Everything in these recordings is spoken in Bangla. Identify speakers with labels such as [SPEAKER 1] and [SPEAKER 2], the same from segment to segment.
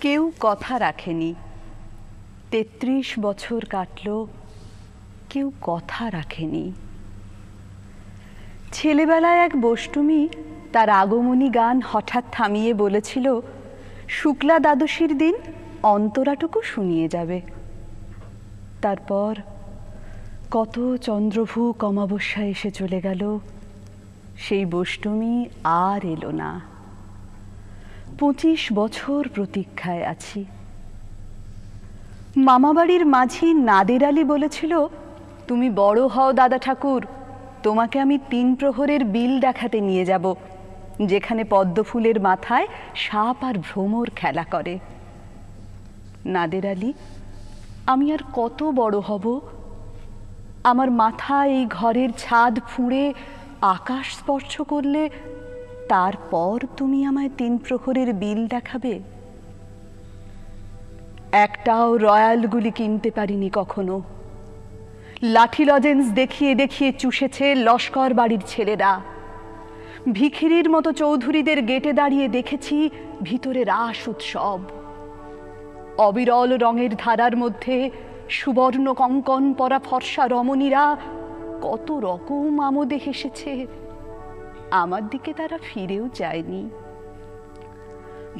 [SPEAKER 1] কেউ কথা রাখেনি। তেত্রিশ বছর কাটল, কেউ কথা রাখেনি। ছেলেবেলায় এক বষ্টমী তার আগমনী গান হঠাৎ থামিয়ে বলেছিল, শুক্লা দ্বাদশীর দিন অন্তরাটুকু শুনিয়ে যাবে। তারপর কত চন্দ্রভূ অমাবস্যা এসে চলে গেল, সেই বষ্টমী আর এলো না। পঁচিশ বছর প্রতীক্ষায় আছি। মামাবাড়ির মাঝি নাদের আলী বলেছিল, তুমি বড় হও দাদা ঠাকুর, তোমাকে আমি তিন প্রহরের বিল দেখাতে নিয়ে যাব, যেখানে পদ্মফুলের মাথায় সাপ আর ভ্রমর খেলা করে। নাদের আলী, আমি আর কত বড় হব? আমার মাথা এই ঘরের ছাদ ফুঁড়ে আকাশ স্পর্শ করলে তারপর তুমি আমায় তিন প্রহরের বিল দেখাবে? একটাও রয়্যালগুলি কিনতে পারিনি কখনো। লাঠি লজেন্স দেখিয়ে দেখিয়ে চুষেছে লস্কর বাড়ির ছেলেরা। ভিখিরির মতো চৌধুরীদের গেটে দাঁড়িয়ে দেখেছি ভিতরে রাস উৎসব। অবিরল রঙের ধারার মধ্যে সুবর্ণ কঙ্কন পরা ফর্সা রমণীরা কত রকম আমোদে হেসেছে। আমার দিকে তারা ফিরেও যায়নি।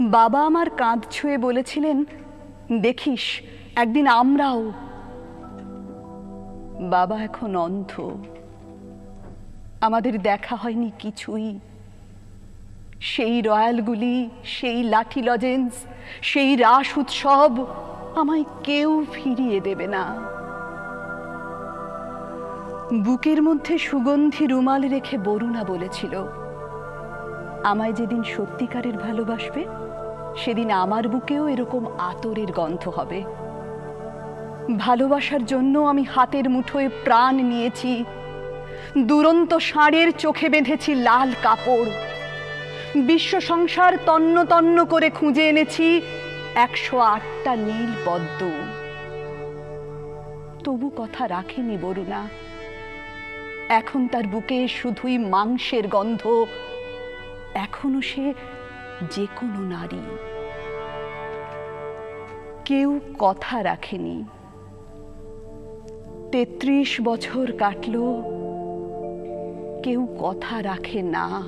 [SPEAKER 1] বাবা আমার কাঁধ ছুঁয়ে বলেছিলেন, দেখিস, একদিন আমরাও। বাবা এখন অন্ধ। আমাদের দেখা হয়নি কিছুই। সেই রয়্যালগুলি, সেই লাঠি লজেন্স, সেই রাস উৎসব আমায় কেউ ফিরিয়ে দেবে না। বুকের মধ্যে সুগন্ধি রুমাল রেখে বরুণা বলেছিল, আমায় যেদিন সত্যিকারের ভালোবাসবে, সেদিন আমার বুকেও এরকম আতরের গন্ধ হবে। ভালোবাসার জন্য আমি হাতের মুঠোয় প্রাণ নিয়েছি, দুরন্ত ষাঁড়ের চোখে বেঁধেছি লাল কাপড়। বিশ্ব সংসার তন্ন তন্ন করে খুঁজে এনেছি একশো আটটা নীল পদ্ম। তবু কথা রাখেনি বরুণা। এখন তার বুকে শুধুই মাংসের গন্ধ। এখনও সে যে কোনো নারী। কেউ কথা রাখেনি। তেত্রিশ বছর কাটল। কেউ কথা রাখে না।